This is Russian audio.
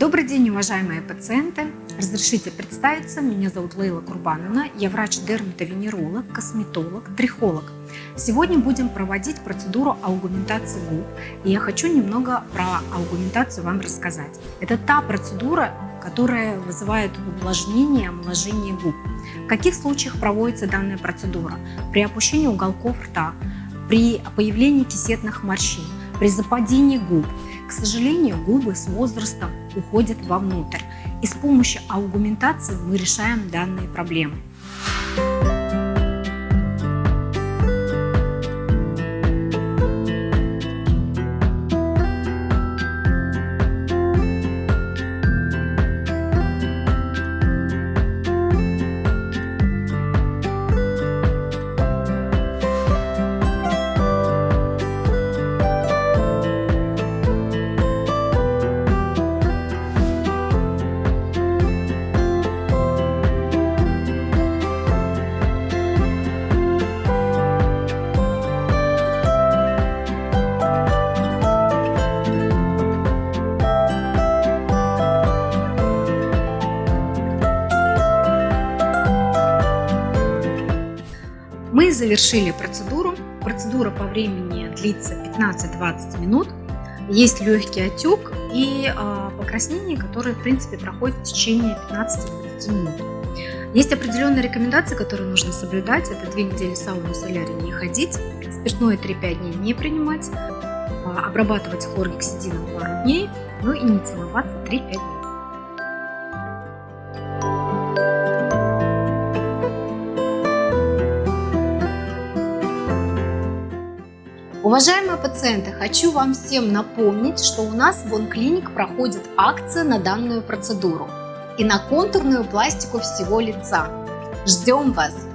Добрый день, уважаемые пациенты! Разрешите представиться, меня зовут Лейла Курбановна, я врач-дерматовенеролог, косметолог, трихолог. Сегодня будем проводить процедуру аугментации губ, и я хочу немного про аугментацию вам рассказать. Это та процедура, которая вызывает увлажнение, омоложение губ. В каких случаях проводится данная процедура? При опущении уголков рта, при появлении кисетных морщин, при западении губ. К сожалению, губы с возрастом уходят вовнутрь, и с помощью аугментации мы решаем данные проблемы. Мы завершили процедуру. Процедура по времени длится 15-20 минут. Есть легкий отек и э, покраснение, которое в принципе проходит в течение 15-20 минут. Есть определенные рекомендации, которые нужно соблюдать. Это две недели сауну солярий не ходить, спиртное 3-5 дней не принимать, обрабатывать хлоргексидином пару дней, ну и не целоваться 3-5 дней. Уважаемые пациенты, хочу вам всем напомнить, что у нас в OnClinic проходит акция на данную процедуру и на контурную пластику всего лица. Ждем вас!